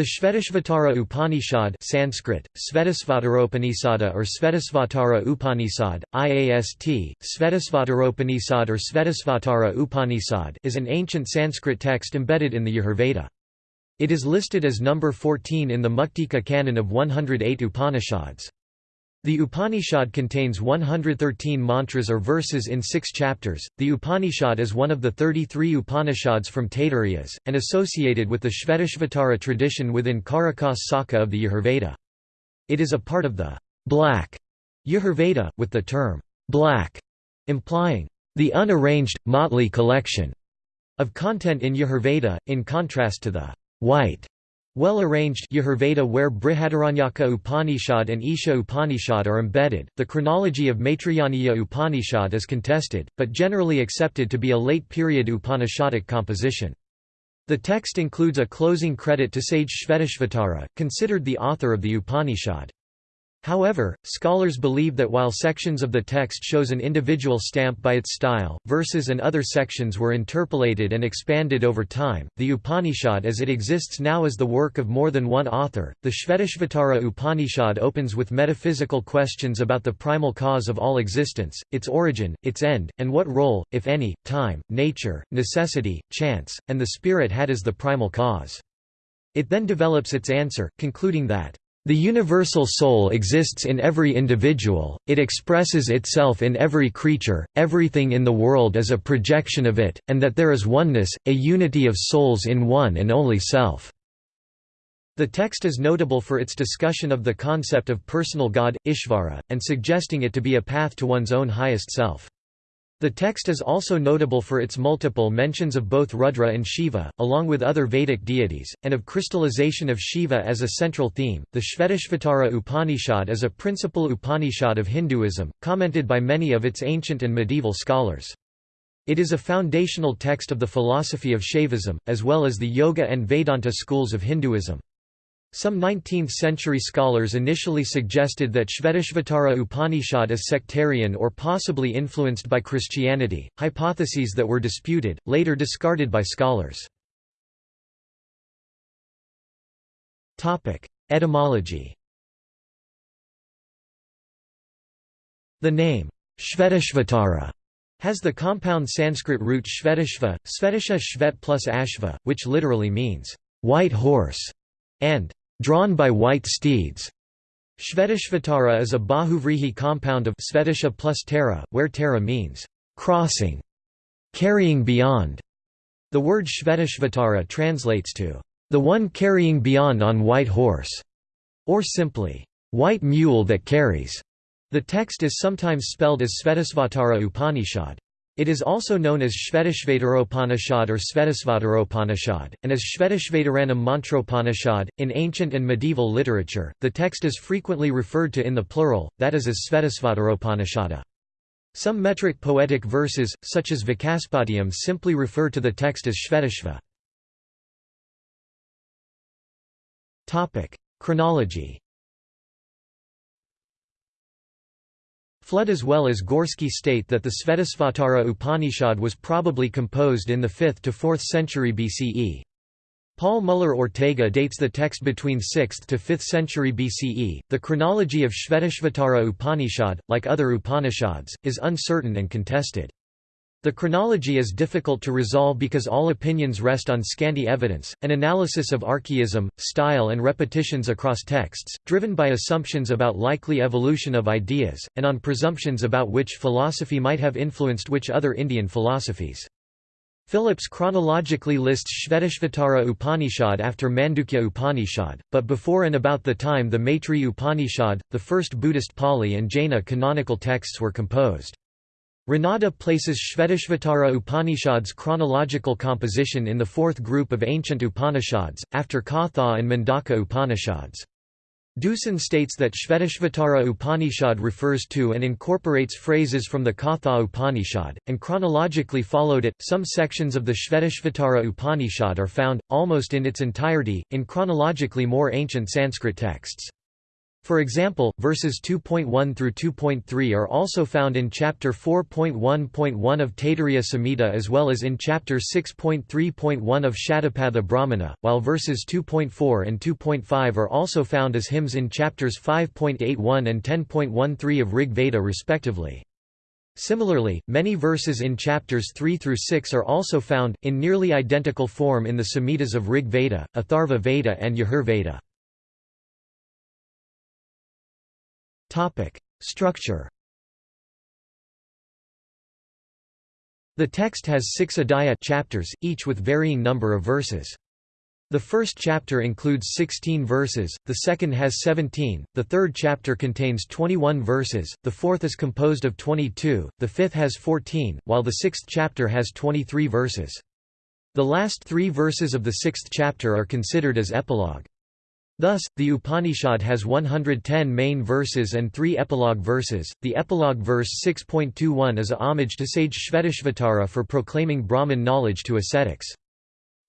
The Shvetashvatara Upanishad Sanskrit, Svetasvataropanisada or Svetasvatara Upanishad, IAST, Svetasvataropanisad or Svetasvatara Upanishad is an ancient Sanskrit text embedded in the Yajurveda. It is listed as number 14 in the Muktika canon of 108 Upanishads. The Upanishad contains 113 mantras or verses in six chapters. The Upanishad is one of the 33 Upanishads from Taittirias, and associated with the Shvetashvatara tradition within Karakas Saka of the Yajurveda. It is a part of the black Yajurveda, with the term black implying the unarranged, motley collection of content in Yajurveda, in contrast to the white well-arranged Yajurveda where Brihadaranyaka Upanishad and Isha Upanishad are embedded. The chronology of Maitrayaniya Upanishad is contested, but generally accepted to be a late-period Upanishadic composition. The text includes a closing credit to sage Shvetashvatara, considered the author of the Upanishad. However, scholars believe that while sections of the text shows an individual stamp by its style, verses and other sections were interpolated and expanded over time. The Upanishad as it exists now is the work of more than one author. The Shvetashvatara Upanishad opens with metaphysical questions about the primal cause of all existence, its origin, its end, and what role, if any, time, nature, necessity, chance, and the spirit had as the primal cause. It then develops its answer, concluding that the universal soul exists in every individual, it expresses itself in every creature, everything in the world is a projection of it, and that there is oneness, a unity of souls in one and only self. The text is notable for its discussion of the concept of personal God, Ishvara, and suggesting it to be a path to one's own highest self. The text is also notable for its multiple mentions of both Rudra and Shiva, along with other Vedic deities, and of crystallization of Shiva as a central theme. The Shvetashvatara Upanishad is a principal Upanishad of Hinduism, commented by many of its ancient and medieval scholars. It is a foundational text of the philosophy of Shaivism, as well as the Yoga and Vedanta schools of Hinduism. Some 19th-century scholars initially suggested that Shvetashvatara Upanishad is sectarian or possibly influenced by Christianity, hypotheses that were disputed, later discarded by scholars. Etymology The name, Shvetashvatara, has the compound Sanskrit root Shvetashva, Svetasha Shvet plus Ashva, which literally means, white horse, and drawn by white steeds. Shvetashvatara is a Bahuvrihi compound of Svetasha plus Tara, where Tara means crossing, carrying beyond. The word Shvetashvatara translates to the one carrying beyond on white horse, or simply white mule that carries. The text is sometimes spelled as Svetasvatara Upanishad. It is also known as Shvetashvataropanishad or Svetasvataropanishad, and as Shvetashvataranam Mantropanishad. In ancient and medieval literature, the text is frequently referred to in the plural, that is as Svetasvataropanishada. Some metric poetic verses, such as Vikaspadiyam simply refer to the text as Shvetashva. Chronology Flood as well as Gorsky state that the Svetasvatara Upanishad was probably composed in the 5th to 4th century BCE. Paul Muller Ortega dates the text between 6th to 5th century BCE. The chronology of Shvetashvatara Upanishad, like other Upanishads, is uncertain and contested. The chronology is difficult to resolve because all opinions rest on scanty evidence, an analysis of archaism, style and repetitions across texts, driven by assumptions about likely evolution of ideas, and on presumptions about which philosophy might have influenced which other Indian philosophies. Phillips chronologically lists Shvetashvatara Upanishad after Mandukya Upanishad, but before and about the time the Maitri Upanishad, the first Buddhist Pali and Jaina canonical texts were composed. Ranade places Shvetashvatara Upanishad's chronological composition in the fourth group of ancient Upanishads, after Katha and Mundaka Upanishads. Deussen states that Shvetashvatara Upanishad refers to and incorporates phrases from the Katha Upanishad, and chronologically followed it. Some sections of the Shvetashvatara Upanishad are found, almost in its entirety, in chronologically more ancient Sanskrit texts. For example, verses 2.1 through 2.3 are also found in chapter 4.1.1 of Taittiriya Samhita as well as in chapter 6.3.1 of Shatapatha Brahmana, while verses 2.4 and 2.5 are also found as hymns in chapters 5.81 and 10.13 of Rig Veda respectively. Similarly, many verses in chapters 3 through 6 are also found, in nearly identical form in the Samhitas of Rig Veda, Atharva Veda and Yajur Veda. Topic: Structure. The text has 6 adhyaya chapters, each with varying number of verses. The first chapter includes 16 verses, the second has 17, the third chapter contains 21 verses, the fourth is composed of 22, the fifth has 14, while the sixth chapter has 23 verses. The last three verses of the sixth chapter are considered as epilogue. Thus, the Upanishad has 110 main verses and three epilogue verses. The epilogue verse 6.21 is a homage to sage Shvetashvatara for proclaiming Brahman knowledge to ascetics.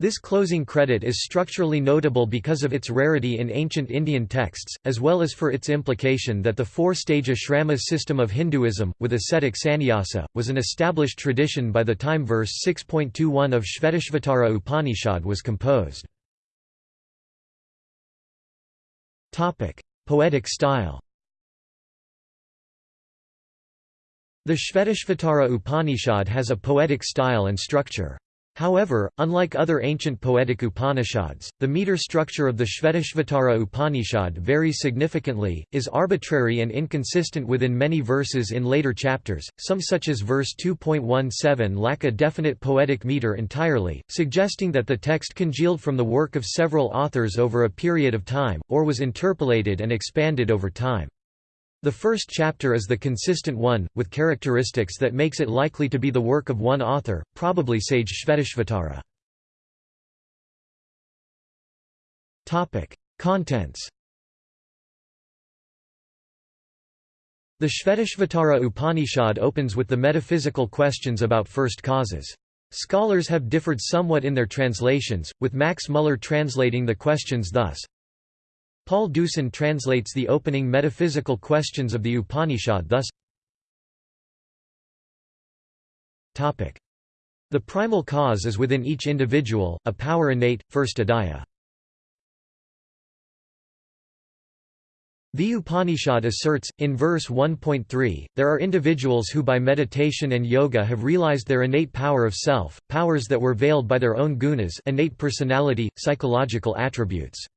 This closing credit is structurally notable because of its rarity in ancient Indian texts, as well as for its implication that the four-stage ashrama system of Hinduism, with ascetic sannyasa, was an established tradition by the time verse 6.21 of Shvetashvatara Upanishad was composed. Topic: Poetic style. The Shvetashvatara Upanishad has a poetic style and structure. However, unlike other ancient poetic Upanishads, the meter structure of the Shvetashvatara Upanishad varies significantly, is arbitrary and inconsistent within many verses in later chapters, some such as verse 2.17 lack a definite poetic meter entirely, suggesting that the text congealed from the work of several authors over a period of time, or was interpolated and expanded over time. The first chapter is the consistent one, with characteristics that makes it likely to be the work of one author, probably sage Shvetashvatara. Contents The Shvetashvatara Upanishad opens with the metaphysical questions about first causes. Scholars have differed somewhat in their translations, with Max Muller translating the questions thus, Paul Deussen translates the opening metaphysical questions of the Upanishad thus The primal cause is within each individual, a power innate, first adhyaya. The Upanishad asserts, in verse 1.3, there are individuals who by meditation and yoga have realized their innate power of self, powers that were veiled by their own gunas innate personality, psychological attributes.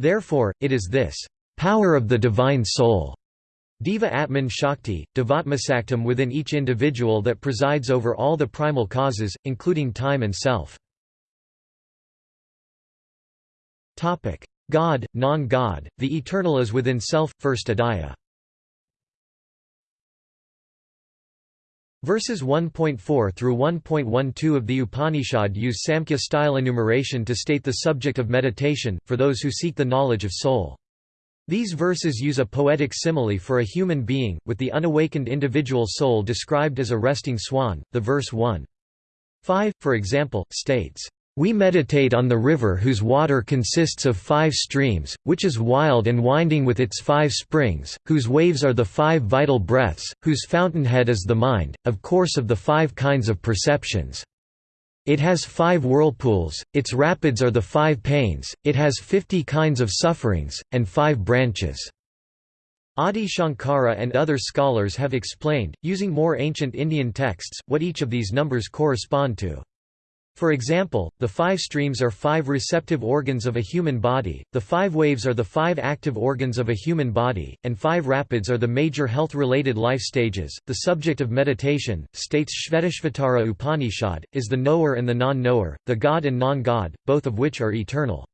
Therefore, it is this power of the divine soul Deva Atman Shakti, Devatmasaktam within each individual that presides over all the primal causes, including time and self. God, non-God, the eternal is within self, first adhyaya. Verses 1.4 through 1.12 of the Upanishad use Samkhya-style enumeration to state the subject of meditation, for those who seek the knowledge of soul. These verses use a poetic simile for a human being, with the unawakened individual soul described as a resting swan. The verse 1. 5, for example, states, we meditate on the river whose water consists of five streams, which is wild and winding with its five springs, whose waves are the five vital breaths, whose fountainhead is the mind, of course of the five kinds of perceptions. It has five whirlpools, its rapids are the five pains, it has fifty kinds of sufferings, and five branches. Adi Shankara and other scholars have explained, using more ancient Indian texts, what each of these numbers correspond to. For example, the five streams are five receptive organs of a human body, the five waves are the five active organs of a human body, and five rapids are the major health-related life stages. The subject of meditation, states Shvetashvatara Upanishad, is the knower and the non-knower, the God and non-God, both of which are eternal.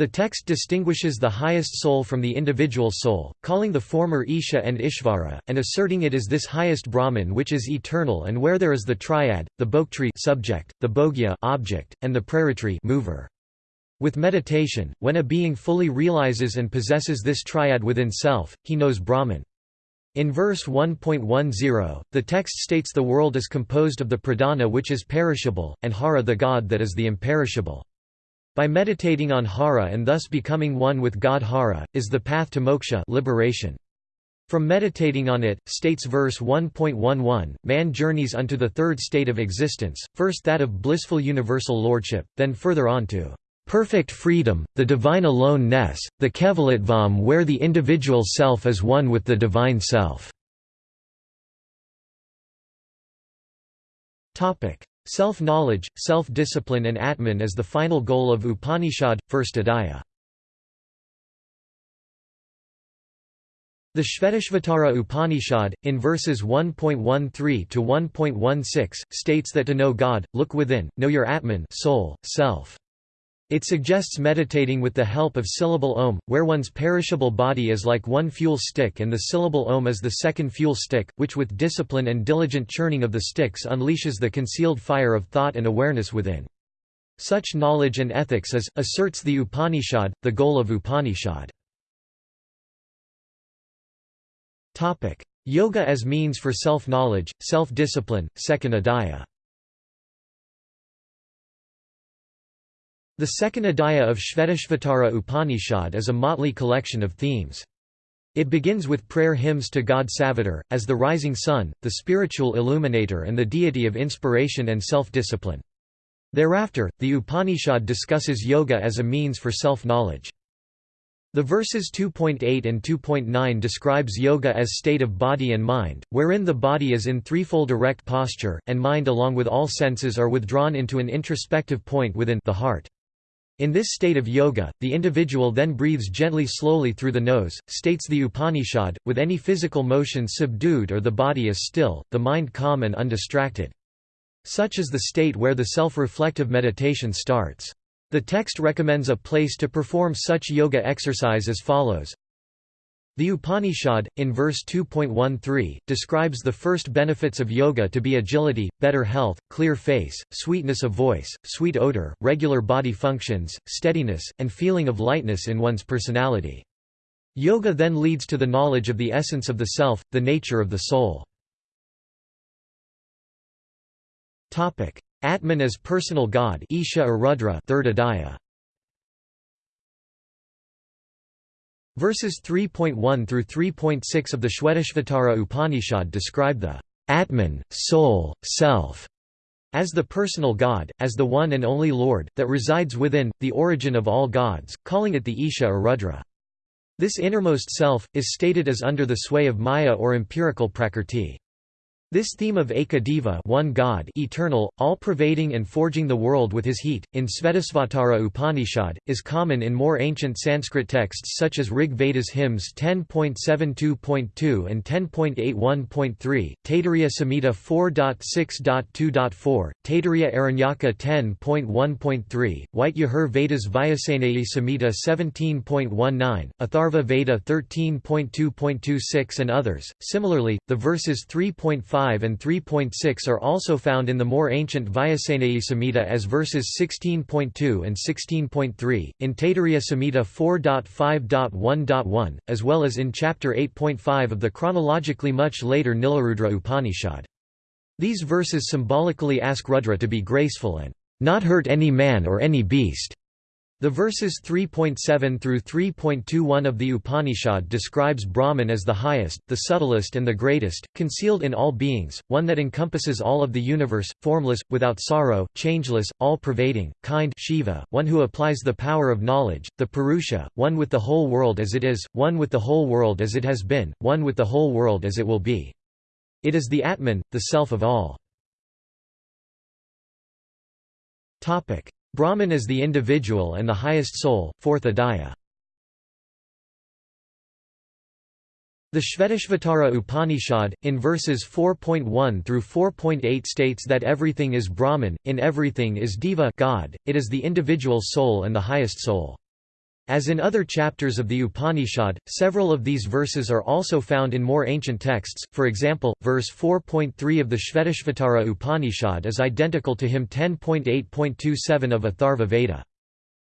The text distinguishes the highest soul from the individual soul, calling the former Isha and Ishvara, and asserting it is this highest Brahman which is eternal and where there is the triad, the bhoktrī subject, the bhogya object, and the praritri mover. With meditation, when a being fully realizes and possesses this triad within self, he knows Brahman. In verse 1.10, the text states the world is composed of the pradhana which is perishable, and hara the God that is the imperishable. By meditating on Hara and thus becoming one with God Hara, is the path to moksha liberation. From meditating on it, states verse 1.11, man journeys unto the third state of existence, first that of blissful universal lordship, then further on to perfect freedom, the divine alone-ness, the Kevalatvam where the individual self is one with the divine self. Self-knowledge, self-discipline and Atman is the final goal of Upanishad, first Adhyaya. The Shvetashvatara Upanishad, in verses 1.13 to 1.16, states that to know God, look within, know your Atman soul, self. It suggests meditating with the help of syllable om, where one's perishable body is like one fuel stick and the syllable om is the second fuel stick, which with discipline and diligent churning of the sticks unleashes the concealed fire of thought and awareness within. Such knowledge and ethics is, asserts the Upanishad, the goal of Upanishad. Yoga as means for self-knowledge, self-discipline, second adhyaya The second adhyaya of Shvetashvatara Upanishad is a motley collection of themes. It begins with prayer hymns to God Savitar, as the rising sun, the spiritual illuminator and the deity of inspiration and self-discipline. Thereafter, the Upanishad discusses yoga as a means for self-knowledge. The verses 2.8 and 2.9 describes yoga as state of body and mind, wherein the body is in threefold erect posture, and mind along with all senses are withdrawn into an introspective point within the heart. In this state of yoga, the individual then breathes gently slowly through the nose, states the Upanishad, with any physical motion subdued or the body is still, the mind calm and undistracted. Such is the state where the self-reflective meditation starts. The text recommends a place to perform such yoga exercise as follows the Upanishad, in verse 2.13, describes the first benefits of yoga to be agility, better health, clear face, sweetness of voice, sweet odor, regular body functions, steadiness, and feeling of lightness in one's personality. Yoga then leads to the knowledge of the essence of the self, the nature of the soul. Atman as personal God Isha or Rudra third adhyaya. Verses 3.1 through 3.6 of the Shvetashvatara Upanishad describe the Atman, soul, self, as the personal God, as the one and only Lord, that resides within, the origin of all gods, calling it the Isha or Rudra. This innermost self, is stated as under the sway of Maya or empirical Prakrti. This theme of Ekadeva one God eternal, all-pervading and forging the world with his heat, in Svetasvatara Upanishad, is common in more ancient Sanskrit texts such as Rig Veda's hymns 10.72.2 and 10.81.3, Taittiriya Samhita 4.6.2.4, Taittiriya Aranyaka 10.1.3, White Yajur Veda's Vajasaneyi Samhita 17.19, Atharva Veda 13.2.26 and others. Similarly, the verses 3.5 5 and 3.6 are also found in the more ancient Vajasaneyi Samhita as verses 16.2 and 16.3, in Taittiriya Samhita 4.5.1.1, as well as in chapter 8.5 of the chronologically much later Nilarudra Upanishad. These verses symbolically ask Rudra to be graceful and not hurt any man or any beast. The verses 3.7 through 3.21 of the Upanishad describes Brahman as the highest, the subtlest and the greatest, concealed in all beings, one that encompasses all of the universe, formless, without sorrow, changeless, all-pervading, kind Shiva, one who applies the power of knowledge, the Purusha, one with the whole world as it is, one with the whole world as it has been, one with the whole world as it will be. It is the Atman, the self of all. Brahman is the individual and the highest soul, fourth adhyaya. The Shvetashvatara Upanishad, in verses 4.1 through 4.8 states that everything is Brahman, in everything is Deva God, it is the individual soul and the highest soul. As in other chapters of the Upanishad, several of these verses are also found in more ancient texts, for example, verse 4.3 of the Shvetashvatara Upanishad is identical to hymn 10.8.27 of Atharva Veda.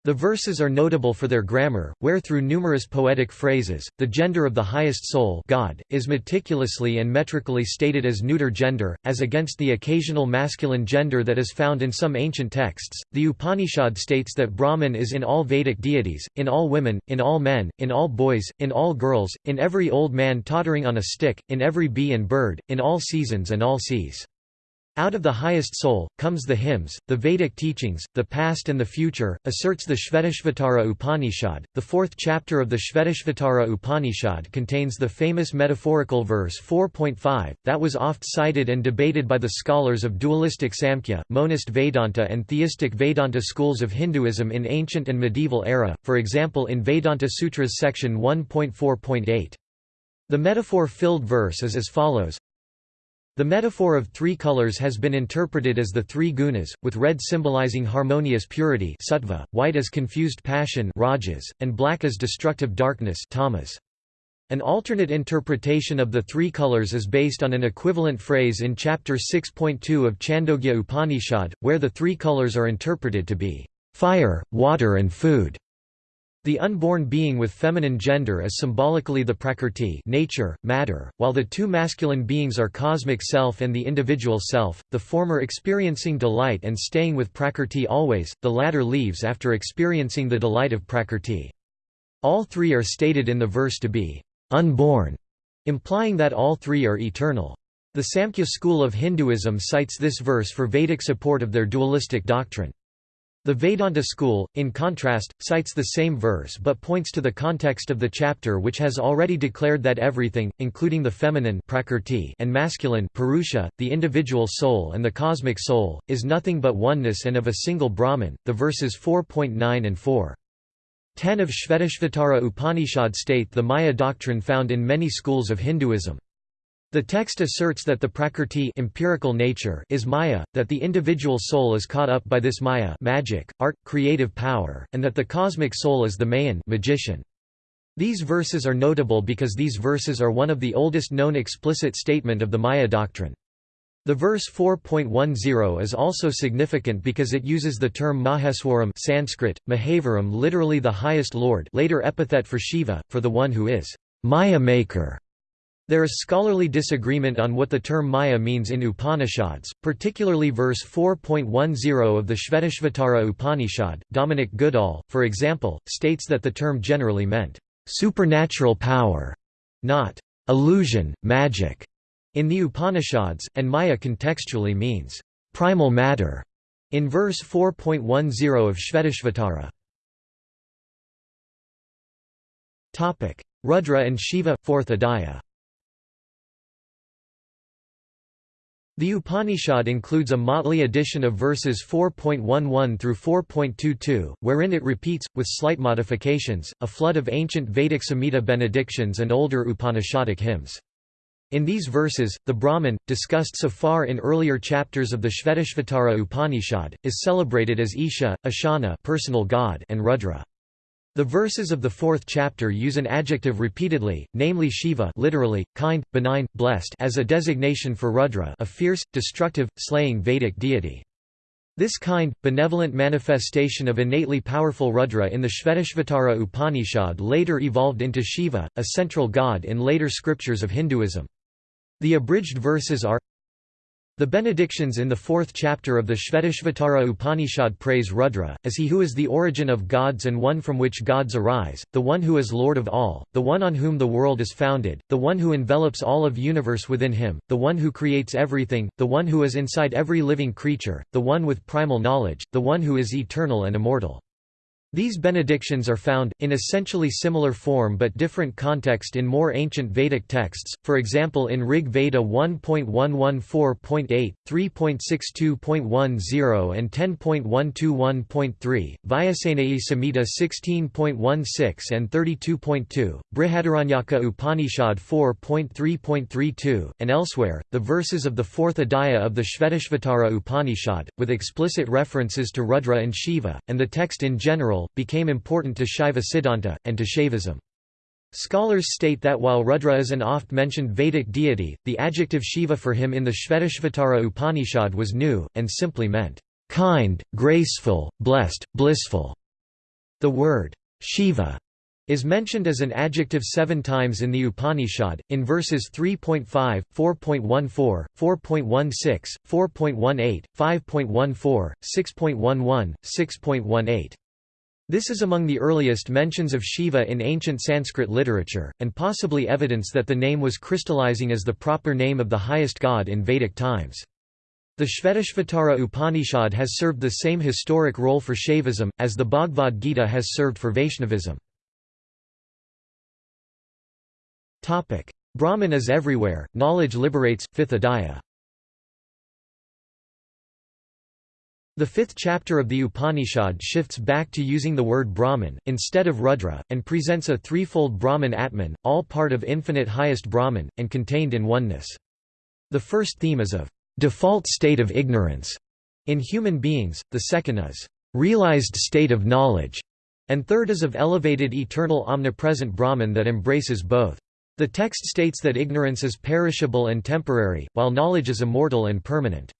The verses are notable for their grammar, where through numerous poetic phrases, the gender of the highest soul God, is meticulously and metrically stated as neuter gender, as against the occasional masculine gender that is found in some ancient texts. The Upanishad states that Brahman is in all Vedic deities, in all women, in all men, in all boys, in all girls, in every old man tottering on a stick, in every bee and bird, in all seasons and all seas. Out of the highest soul, comes the hymns, the Vedic teachings, the past and the future, asserts the Shvetashvatara Upanishad. The fourth chapter of the Shvetashvatara Upanishad contains the famous metaphorical verse 4.5, that was oft cited and debated by the scholars of dualistic Samkhya, monist Vedanta and theistic Vedanta schools of Hinduism in ancient and medieval era, for example in Vedanta Sutras section 1.4.8. The metaphor-filled verse is as follows the metaphor of three colors has been interpreted as the three gunas, with red symbolizing harmonious purity sattva, white as confused passion rajas, and black as destructive darkness tamas. An alternate interpretation of the three colors is based on an equivalent phrase in chapter 6.2 of Chandogya Upanishad, where the three colors are interpreted to be fire, water and food. The unborn being with feminine gender is symbolically the prakrti nature, matter, while the two masculine beings are cosmic self and the individual self, the former experiencing delight and staying with prakrti always, the latter leaves after experiencing the delight of prakrti. All three are stated in the verse to be unborn, implying that all three are eternal. The Samkhya school of Hinduism cites this verse for Vedic support of their dualistic doctrine. The Vedanta school, in contrast, cites the same verse but points to the context of the chapter which has already declared that everything, including the feminine prakrti and masculine purusha, the individual soul and the cosmic soul, is nothing but oneness and of a single Brahman. The verses 4.9 and 4. 10 of Shvetashvatara Upanishad state the Maya doctrine found in many schools of Hinduism. The text asserts that the prakrti empirical nature is maya, that the individual soul is caught up by this maya magic, art, creative power, and that the cosmic soul is the mayan magician. These verses are notable because these verses are one of the oldest known explicit statement of the Maya doctrine. The verse 4.10 is also significant because it uses the term Maheswaram Sanskrit, Mahavaram literally the highest lord later epithet for Shiva, for the one who is Maya maker. There is scholarly disagreement on what the term Maya means in Upanishads, particularly verse 4.10 of the Shvetashvatara Upanishad. Dominic Goodall, for example, states that the term generally meant supernatural power, not illusion, magic, in the Upanishads, and Maya contextually means primal matter in verse 4.10 of Shvetashvatara. Rudra and Shiva, 4th Adhyaya The Upanishad includes a motley edition of verses 4.11 through 4.22, wherein it repeats, with slight modifications, a flood of ancient Vedic Samhita benedictions and older Upanishadic hymns. In these verses, the Brahman, discussed so far in earlier chapters of the Shvetashvatara Upanishad, is celebrated as Isha, Ishana personal god and Rudra. The verses of the fourth chapter use an adjective repeatedly, namely Shiva literally, kind, benign, blessed as a designation for Rudra a fierce, destructive, slaying Vedic deity. This kind, benevolent manifestation of innately powerful Rudra in the Shvetashvatara Upanishad later evolved into Shiva, a central god in later scriptures of Hinduism. The abridged verses are the benedictions in the fourth chapter of the Shvetashvatara Upanishad praise Rudra, as he who is the origin of gods and one from which gods arise, the one who is Lord of all, the one on whom the world is founded, the one who envelops all of universe within him, the one who creates everything, the one who is inside every living creature, the one with primal knowledge, the one who is eternal and immortal. These benedictions are found, in essentially similar form but different context in more ancient Vedic texts, for example in Rig Veda 1.114.8, 3.62.10 and 10.121.3, Vajasaneyi Samhita 16.16 and 32.2, Brihadaranyaka Upanishad 4.3.32, and elsewhere. The verses of the fourth Adhyaya of the Shvetashvatara Upanishad, with explicit references to Rudra and Shiva, and the text in general became important to Shaiva Siddhanta, and to Shaivism. Scholars state that while Rudra is an oft-mentioned Vedic deity, the adjective Shiva for him in the Shvetashvatara Upanishad was new, and simply meant, kind, graceful, blessed, blissful. The word Shiva is mentioned as an adjective seven times in the Upanishad, in verses 3.5, 4.14, 4.16, 4.18, 5.14, 6.11, 6.18. This is among the earliest mentions of Shiva in ancient Sanskrit literature, and possibly evidence that the name was crystallizing as the proper name of the highest god in Vedic times. The Shvetashvatara Upanishad has served the same historic role for Shaivism, as the Bhagavad Gita has served for Vaishnavism. Brahman is everywhere, knowledge liberates, fifth adhyaya. The fifth chapter of the Upanishad shifts back to using the word Brahman, instead of Rudra, and presents a threefold Brahman Atman, all part of infinite highest Brahman, and contained in oneness. The first theme is of default state of ignorance in human beings, the second is realized state of knowledge, and third is of elevated eternal omnipresent Brahman that embraces both. The text states that ignorance is perishable and temporary, while knowledge is immortal and permanent.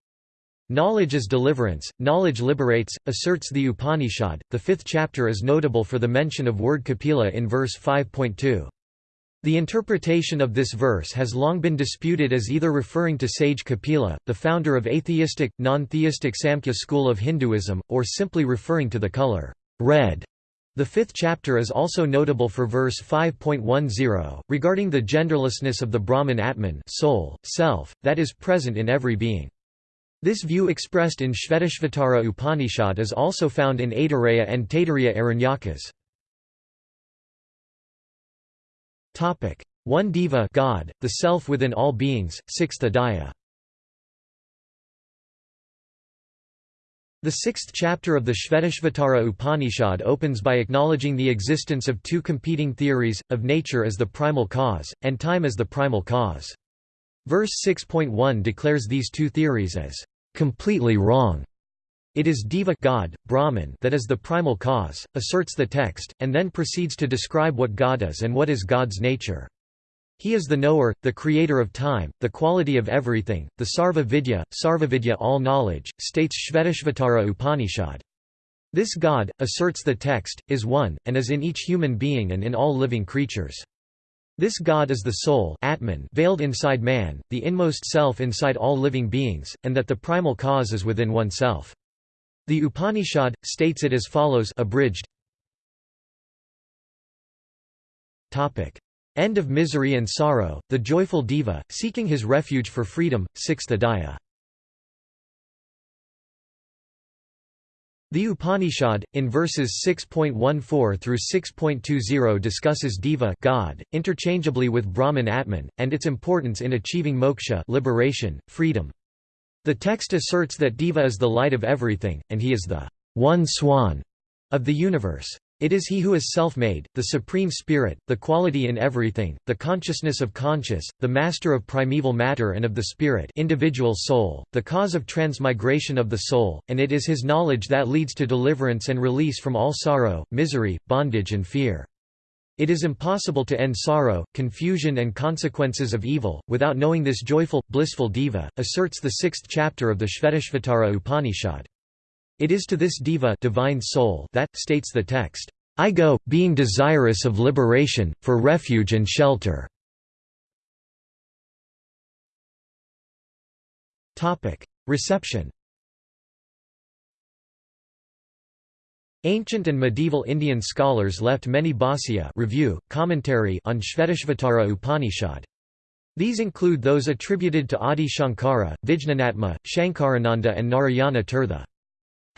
Knowledge is deliverance, knowledge liberates, asserts the Upanishad. The fifth chapter is notable for the mention of word Kapila in verse 5.2. The interpretation of this verse has long been disputed as either referring to sage Kapila, the founder of atheistic, non-theistic Samkhya school of Hinduism, or simply referring to the color red the fifth chapter is also notable for verse 5.10, regarding the genderlessness of the Brahman Atman soul, self, that is present in every being. This view expressed in Shvetashvatara Upanishad is also found in Aitareya and Taittiriya Aranyakas. 1 Deva God, the self within all beings, 6th Adhyaya The sixth chapter of the Shvetashvatara Upanishad opens by acknowledging the existence of two competing theories, of nature as the primal cause, and time as the primal cause. Verse 6.1 declares these two theories as completely wrong. It is Deva God, Brahman that is the primal cause, asserts the text, and then proceeds to describe what God is and what is God's nature. He is the knower, the creator of time, the quality of everything, the Sarva Vidya, Sarvavidya all knowledge, states Shvetashvatara Upanishad. This God, asserts the text, is one, and is in each human being and in all living creatures. This God is the soul Atman veiled inside man, the inmost self inside all living beings, and that the primal cause is within oneself. The Upanishad, states it as follows abridged End of misery and sorrow, the joyful deva, seeking his refuge for freedom, 6th Adhyaya. The Upanishad, in verses 6.14 through 6.20 discusses Deva God, interchangeably with Brahman Atman, and its importance in achieving moksha liberation, freedom. The text asserts that Deva is the light of everything, and he is the one swan of the universe. It is he who is self-made, the supreme spirit, the quality in everything, the consciousness of conscious, the master of primeval matter and of the spirit individual soul, the cause of transmigration of the soul, and it is his knowledge that leads to deliverance and release from all sorrow, misery, bondage and fear. It is impossible to end sorrow, confusion and consequences of evil, without knowing this joyful, blissful deva, asserts the sixth chapter of the Shvetashvatara Upanishad. It is to this deva divine soul that, states the text, I go, being desirous of liberation, for refuge and shelter. Reception Ancient and medieval Indian scholars left many bhāsya review, commentary on Shvetashvatara Upanishad. These include those attributed to Adi Shankara, Vijñānatma, Shankarananda and Narayana Tirtha.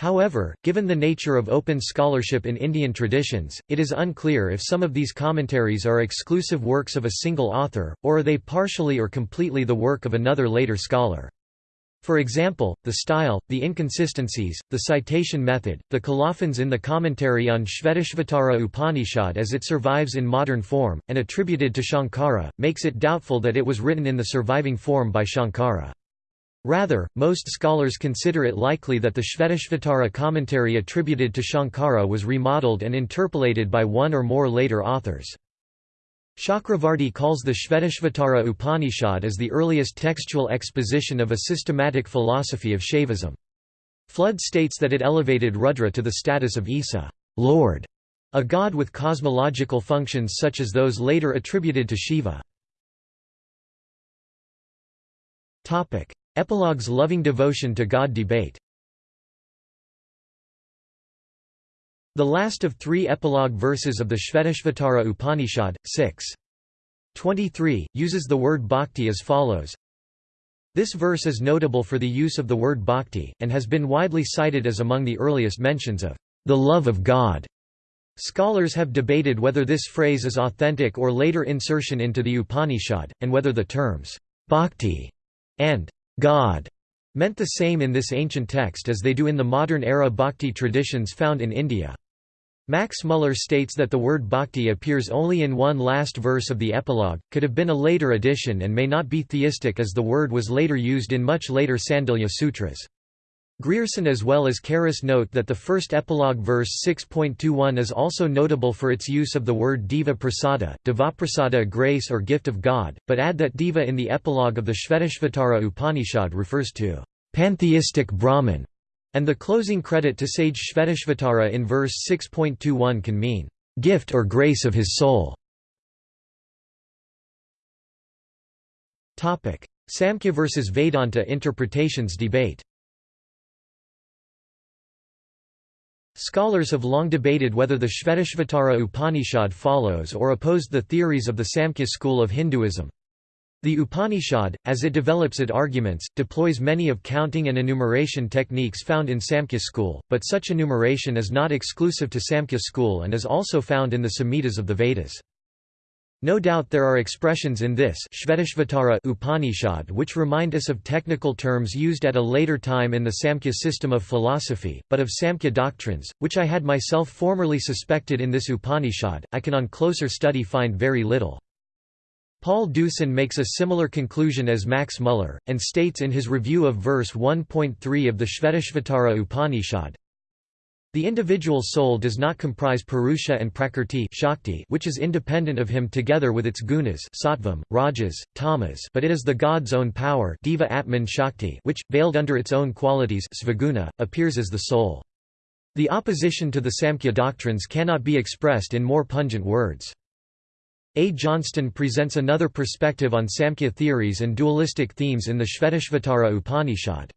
However, given the nature of open scholarship in Indian traditions, it is unclear if some of these commentaries are exclusive works of a single author, or are they partially or completely the work of another later scholar. For example, the style, the inconsistencies, the citation method, the colophons in the commentary on Shvetashvatara Upanishad as it survives in modern form, and attributed to Shankara, makes it doubtful that it was written in the surviving form by Shankara. Rather, most scholars consider it likely that the Shvetashvatara commentary attributed to Shankara was remodeled and interpolated by one or more later authors. Chakravarti calls the Shvetashvatara Upanishad as the earliest textual exposition of a systematic philosophy of Shaivism. Flood states that it elevated Rudra to the status of Isa Lord", A god with cosmological functions such as those later attributed to Shiva. Epilogue's loving devotion to God debate The last of three epilogue verses of the Shvetashvatara Upanishad, 6. 23, uses the word bhakti as follows This verse is notable for the use of the word bhakti, and has been widely cited as among the earliest mentions of the love of God. Scholars have debated whether this phrase is authentic or later insertion into the Upanishad, and whether the terms bhakti and God meant the same in this ancient text as they do in the modern-era bhakti traditions found in India. Max Muller states that the word bhakti appears only in one last verse of the epilogue, could have been a later addition and may not be theistic as the word was later used in much later Sandilya sutras. Grierson as well as Karras note that the first epilogue verse 6.21 is also notable for its use of the word deva prasada, devaprasada grace or gift of God, but add that deva in the epilogue of the Shvetashvatara Upanishad refers to pantheistic Brahman, and the closing credit to sage Shvetashvatara in verse 6.21 can mean gift or grace of his soul. Samkhya versus Vedanta interpretations debate Scholars have long debated whether the Shvetashvatara Upanishad follows or opposed the theories of the Samkhya school of Hinduism. The Upanishad, as it develops its arguments, deploys many of counting and enumeration techniques found in Samkhya school, but such enumeration is not exclusive to Samkhya school and is also found in the Samhitas of the Vedas. No doubt there are expressions in this Upanishad which remind us of technical terms used at a later time in the Samkhya system of philosophy, but of Samkhya doctrines, which I had myself formerly suspected in this Upanishad, I can on closer study find very little. Paul Deussen makes a similar conclusion as Max Muller, and states in his review of verse 1.3 of the Shvetashvatara Upanishad, the individual soul does not comprise Purusha and Prakrti Shakti, which is independent of him together with its gunas sattvam, rajas, tamas but it is the God's own power Deva Atman Shakti which, veiled under its own qualities svaguna, appears as the soul. The opposition to the Samkhya doctrines cannot be expressed in more pungent words. A. Johnston presents another perspective on Samkhya theories and dualistic themes in the Shvetashvatara Upanishad.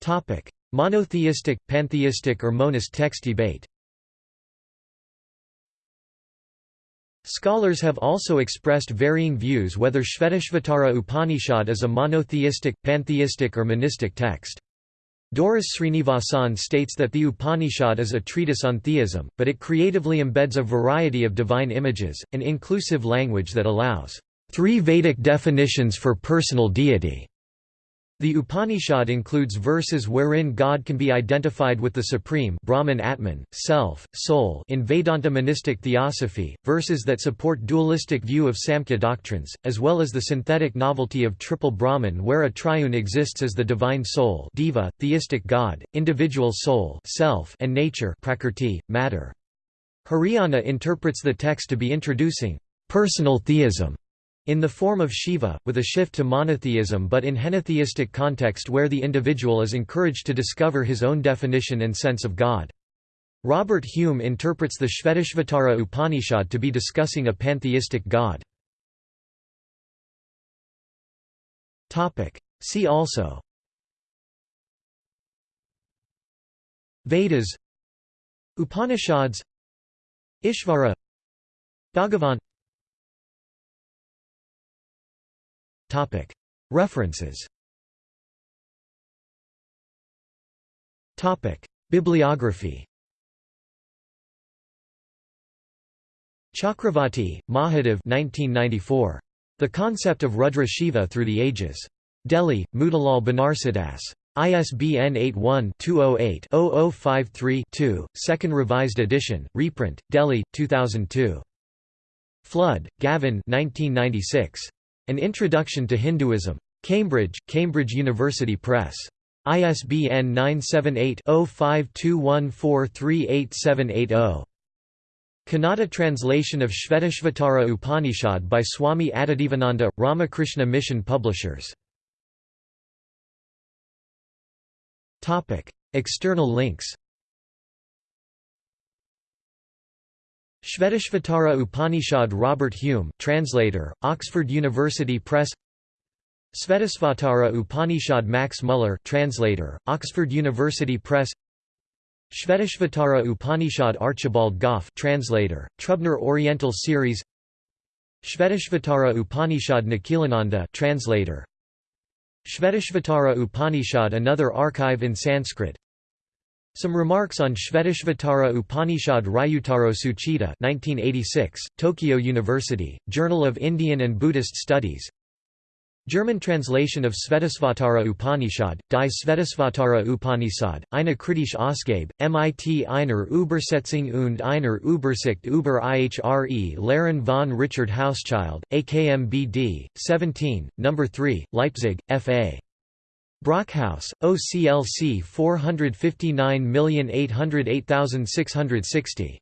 Topic: Monotheistic, pantheistic or monist text debate. Scholars have also expressed varying views whether Shvetashvatara Upanishad is a monotheistic, pantheistic or monistic text. Doris Srinivasan states that the Upanishad is a treatise on theism, but it creatively embeds a variety of divine images, an inclusive language that allows three Vedic definitions for personal deity. The Upanishad includes verses wherein God can be identified with the Supreme Brahman Atman, self, soul in Vedanta monistic theosophy, verses that support dualistic view of Samkhya doctrines, as well as the synthetic novelty of triple Brahman where a triune exists as the divine soul deva, theistic God, individual soul self and nature prakrti, matter. Hiriyanna interprets the text to be introducing personal theism in the form of Shiva, with a shift to monotheism but in henotheistic context where the individual is encouraged to discover his own definition and sense of God. Robert Hume interprets the Shvetashvatara Upanishad to be discussing a pantheistic God. See also Vedas Upanishads Ishvara Bhagavan References Bibliography Chakravarti, Mahadev 1994. The Concept of Rudra Shiva Through the Ages. Delhi, Motilal Banarsidass. ISBN 81-208-0053-2, second revised edition, reprint, Delhi, 2002. Flood, Gavin 1996. An Introduction to Hinduism. Cambridge, Cambridge University Press. ISBN 978-0521438780. Kannada translation of Shvetashvatara Upanishad by Swami Adidevananda, Ramakrishna Mission Publishers. External links Shvetashvatara Upanishad Robert Hume translator, Oxford University Press. Svetasvatara Upanishad Max Muller translator, Oxford University Press. Shvetashvatara Upanishad Archibald Gough translator, Trubner Oriental Series. Shvetashvatara Upanishad Nikhilananda translator. Shvetashvatara Upanishad Another archive in Sanskrit Some remarks on Shvetashvatara Upanishad Ryutaro Tsuchida 1986, Tokyo University, Journal of Indian and Buddhist Studies German translation of Svetasvatara Upanishad, Die Svetasvatara Upanishad, eine kritische Ausgabe, MIT einer Übersetzung und einer Übersicht über IHRE Lehren von Richard Hauschild, AKMBD, 17, No. 3, Leipzig, F.A. Brockhaus, OCLC 459808660.